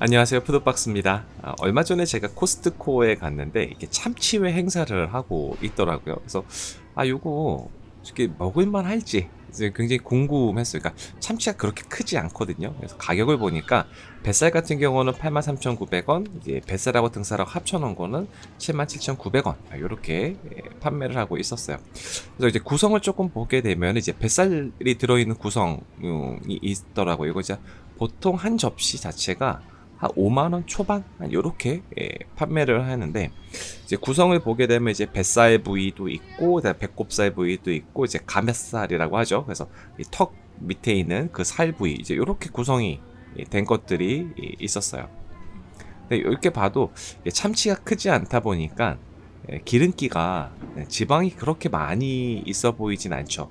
안녕하세요. 푸드박스입니다. 아, 얼마 전에 제가 코스트코에 갔는데 이게 참치회 행사를 하고 있더라고요. 그래서 아 요거 이게 먹을만 할지 굉장히 궁금했어요. 그러니까 참치가 그렇게 크지 않거든요. 그래서 가격을 보니까 뱃살 같은 경우는 83,900원 이제 뱃살하고 등살하고 합쳐놓은 거는 77,900원. 이렇게 예, 판매를 하고 있었어요. 그래서 이제 구성을 조금 보게 되면 이제 뱃살이 들어있는 구성이 있더라고요. 이거 이제 보통 한 접시 자체가 한 5만원 초반? 이렇게 예, 판매를 하는데 이제 구성을 보게 되면 이제 뱃살 부위도 있고 배꼽살 부위도 있고 이제 가메살이라고 하죠. 그래서 이턱 밑에 있는 그 살 부위 이제 이렇게 구성이 된 것들이 있었어요. 근데 이렇게 봐도 참치가 크지 않다 보니까 예, 기름기가 예, 지방이 그렇게 많이 있어 보이진 않죠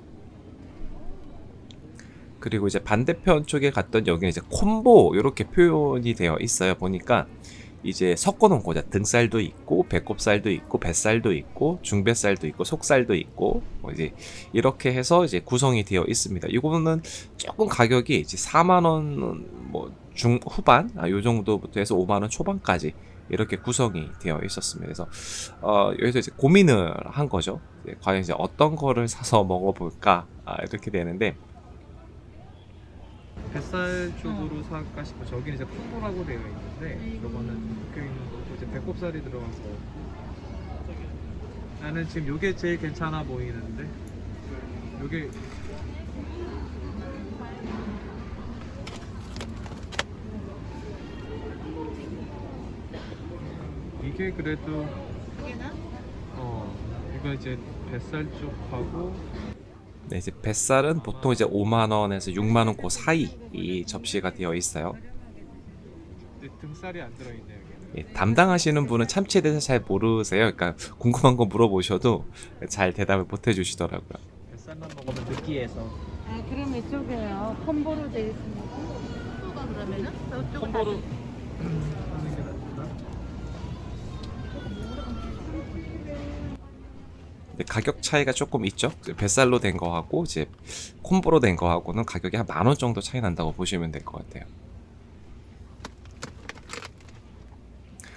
그리고 이제 반대편 쪽에 갔던 여기는 이제 콤보 이렇게 표현이 되어 있어요 보니까 이제 섞어 놓은 거죠 등살도 있고 배꼽살도 있고 뱃살도 있고 중뱃살도 있고 속살도 있고 뭐 이제 이렇게 해서 이제 구성이 되어 있습니다 이거는 조금 가격이 이제 4만 원 뭐 중 후반 아, 요 정도부터 해서 5만 원 초반까지 이렇게 구성이 되어 있었습니다. 그래서 어, 여기서 이제 고민을 한 거죠. 과연 이제 어떤 거를 사서 먹어볼까 아, 이렇게 되는데 뱃살 쪽으로 살까 싶어. 저기는 이제 콩보라고 되어 있는데 저거는 묶여 있는 거고 이제 배꼽살이 들어가서. 나는 지금 요게 제일 괜찮아 보이는데. 요게 이게 그래도 어 이거 이제 뱃살 쪽하고 네, 이제 뱃살은 보통 이제 5만원에서 6만원 그 사이 이 접시가 되어 있어요. 등살이 안 들어있네요 예, 담당하시는 분은 참치에 대해서 잘 모르세요. 그러니까 궁금한 거 물어보셔도 잘 대답을 못 해주시더라고요. 뱃살만 먹으면 느끼해서 아, 그럼 이쪽에요. 콤보로 되어 있습니다. 콤보가 그러면은 콤보로 근데 가격 차이가 조금 있죠. 그 뱃살로 된 거하고 이제 콤보로 된 거하고는 가격이 한 만 원 정도 차이 난다고 보시면 될 것 같아요.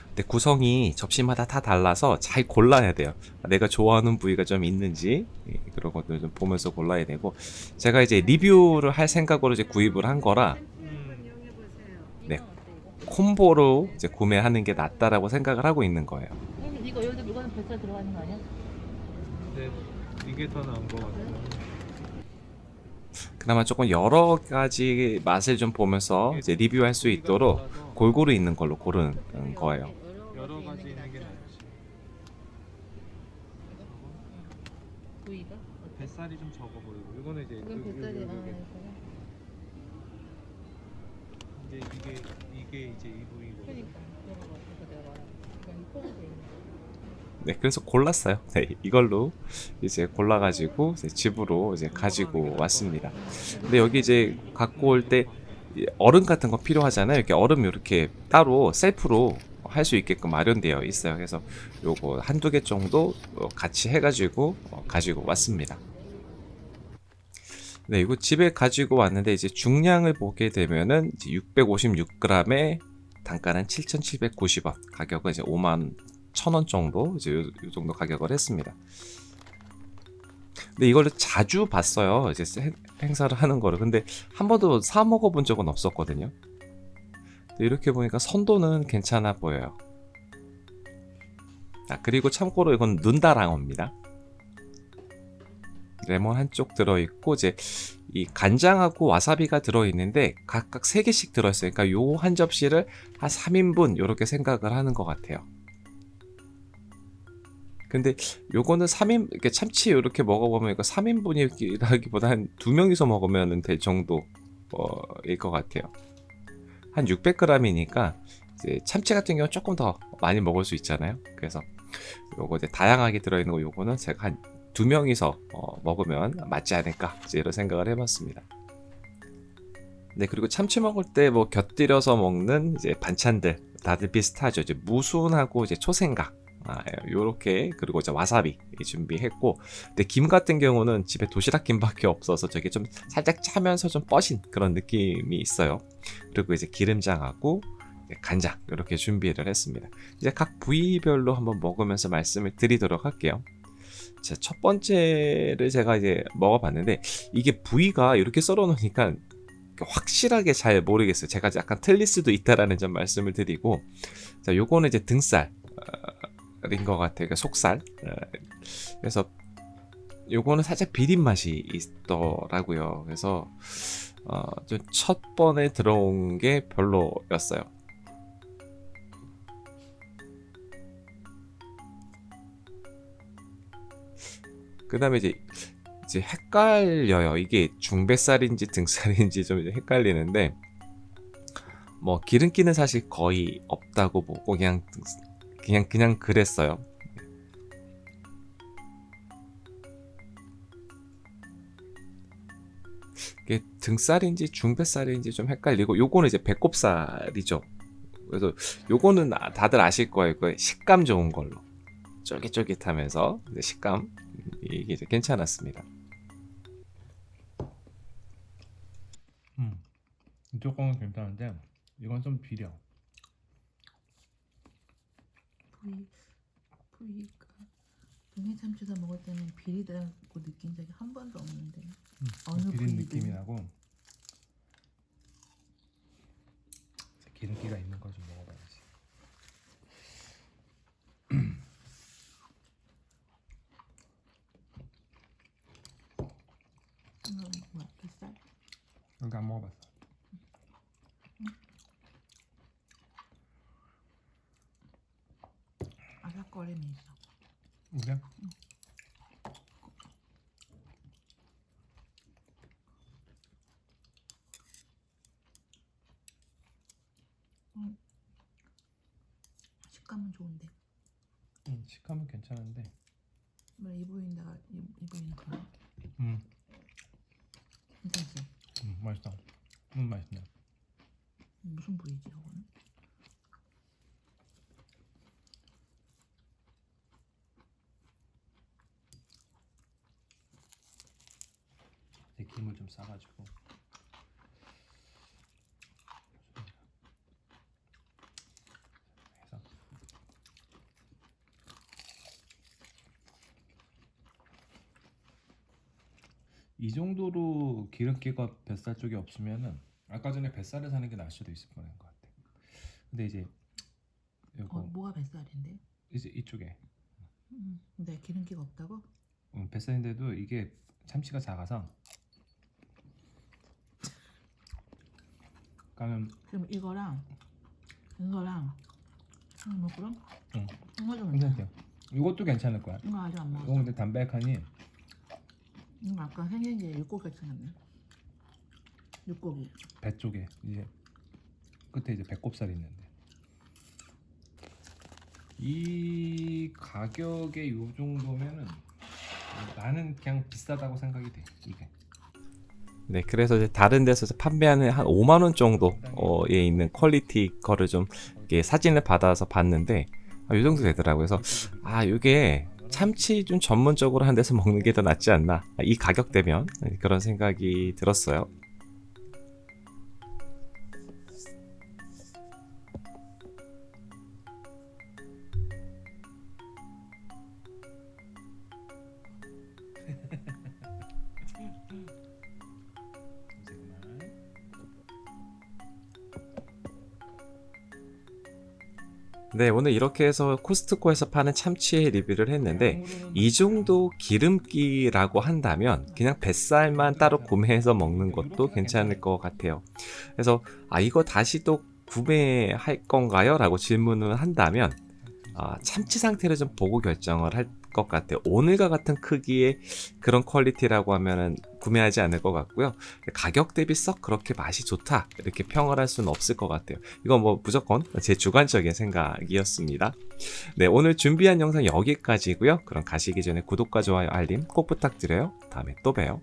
근데 구성이 접시마다 다 달라서 잘 골라야 돼요. 내가 좋아하는 부위가 좀 있는지 예, 그런 것들 좀 보면서 골라야 되고 제가 이제 리뷰를 할 생각으로 이제 구입을 한 거라 음, 네. 콤보로 이제 구매하는 게 낫다라고 생각을 하고 있는 거예요. 이거 여기도 물건은 뱃살 들어가는 거 아니야? 근데 이게 더 나은 것 같아요 그나마 조금 여러 가지 맛을 좀 보면서 이제 리뷰할 수 있도록 골고루 있는 걸로 고른 거예요. 여러 가지 있는 게 낫지 부위가? 뱃살이 좀 적어 보이고 이거는 이제 이건 요- 요- 뱃살이 요- 아. 이거. 이제 이게 이게 이제 이 부위고 그러니까 이거 봐, 이거 내가 말한 그냥 콤보 돼 있는. 네, 그래서 골랐어요. 네, 이걸로 이제 골라가지고 이제 집으로 이제 가지고 왔습니다. 근데 여기 이제 갖고 올 때 얼음 같은 거 필요하잖아요. 이렇게 얼음 이렇게 따로 셀프로 할 수 있게끔 마련되어 있어요. 그래서 요거 한두 개 정도 어, 같이 해가지고 어, 가지고 왔습니다. 네, 이거 집에 가지고 왔는데 이제 중량을 보게 되면은 이제 656g에 단가는 7,790원, 가격은 이제 5만 1,000원 정도 이제 요, 요 정도 가격을 했습니다. 근데 이거를 자주 봤어요. 이제 행- 행사를 하는 거를. 근데 한 번도 사 먹어본 적은 없었거든요. 이렇게 보니까 선도는 괜찮아 보여요. 아, 그리고 참고로 이건 눈다랑어입니다. 레몬 한쪽 들어있고 이제 이 간장하고 와사비가 들어있는데 각각 3개씩 들어있어요. 그러니까 요 한 접시를 한 3인분 이렇게 생각을 하는 것 같아요. 근데 요거는 3인 이렇게 참치 이렇게 먹어보면 이거 3인분이라기보다 한 두 명이서 먹으면 될 정도일 것 같아요. 한 600g이니까 이제 참치 같은 경우 는 조금 더 많이 먹을 수 있잖아요. 그래서 요거 이제 다양하게 들어있는 거 요거는 제가 한 두 명이서 어, 먹으면 맞지 않을까 이런 생각을 해봤습니다. 네 그리고 참치 먹을 때 뭐 곁들여서 먹는 이제 반찬들 다들 비슷하죠. 이제 무순하고 이제 초생각 아, 요렇게 그리고 이제 와사비 준비했고 근데 김 같은 경우는 집에 도시락 김밖에 없어서 저게 좀 살짝 짜면서 좀 뻐신 그런 느낌이 있어요 그리고 이제 기름장하고 네, 간장 이렇게 준비를 했습니다. 이제 각 부위별로 한번 먹으면서 말씀을 드리도록 할게요. 자, 첫 번째를 제가 이제 먹어봤는데 이게 부위가 이렇게 썰어 놓으니까 확실하게 잘 모르겠어요. 제가 약간 틀릴 수도 있다라는 점 말씀을 드리고 자, 요거는 이제 등살인 것 같아요. 그러니까 속살. 어, 그래서 요거는 살짝 비린 맛이 있더라고요. 그래서 어, 좀첫 번에 들어온 게 별로였어요. 그 다음에 이제 이제 헷갈려요. 이게 중뱃살인지 등살인지 좀 헷갈리는데 뭐 기름기는 사실 거의 없다고 보고 그냥 등- 그냥 그냥 그랬어요. 이게 등살인지 중뱃살인지 좀 헷갈리고 요거는 이제 배꼽살이죠. 그래서 요거는 아- 다들 아실 거예요. 그 식감 좋은 걸로 쫄깃쫄깃하면서 식감 이게 이제 괜찮았습니다. 음. 이쪽 거는 괜찮은데 이건 좀 비려. 부위 부위가 동해 참치가 먹을 때는 비리다고 느낀 적이 한 번도 없는데 음. 어느 비린. 느낌이 나고 기름기가 있는 거 좀 먹어봐야지. 이거 뭐야 뱃살? 여기 안 먹어봤어. 아삭 거림이 있어. 그래? 식감은 좋은데 음, 식감은 괜찮은데. 뭐이 부위인가 이, 이 부위는 그런 음, 괜찮지? 음 맛있다. 음 맛있네. 무슨 부위지 이거는? 김을 좀 싸가지고. 해서 이 정도로 기름기가 뱃살 쪽에 없으면은 아까 전에 뱃살을 사는 게 나을 수도 있을 뻔한 것 같아. 근데 이제 요거 어 뭐가 뱃살인데? 이제 이쪽에 음, 근데 기름기가 없다고? 음, 뱃살인데도 이게 참치가 작아서 그러면 그럼 이거랑 이거랑 음, 뭐 그럼? 응. 이거 좀 괜찮대요. 이것도 괜찮을 거야. 이거 아직 안 이거 먹었어. 근데 담백하니 이거 아까 생긴 게 육고기 같이 생겼네. 육고기. 배 쪽에 이제 끝에 이제 배꼽살이 있는데 이 가격에 요 정도면은 나는 그냥 비싸다고 생각이 돼 이게 네, 그래서 이제 다른 데서 판매하는 한 5만 원 정도에 있는 quality 거를 좀 이렇게 사진을 받아서 봤는데 아, 이 정도 되더라고요. 그래서 아, 이게 참치 좀 전문적으로 한 데서 먹는 게 더 낫지 않나. 아, 이 가격대면 네, 그런 생각이 들었어요. 네, 오늘 이렇게 해서 코스트코에서 파는 참치의 리뷰를 했는데 이 정도 기름기라고 한다면 그냥 뱃살만 따로 구매해서 먹는 것도 괜찮을 것 같아요. 그래서 아 이거 다시 또 구매할 건가요? 라고 질문을 한다면 아, 참치 상태를 좀 보고 결정을 할 것 같아요. 오늘과 같은 크기의 그런 퀄리티라고 하면은 구매하지 않을 것 같고요. 가격 대비 썩 그렇게 맛이 좋다 이렇게 평을 할 수는 없을 것 같아요. 이건 뭐 무조건 제 주관적인 생각이었습니다. 네 오늘 준비한 영상 여기까지고요. 그럼 가시기 전에 구독과 좋아요 알림 꼭 부탁드려요. 다음에 또 봬요.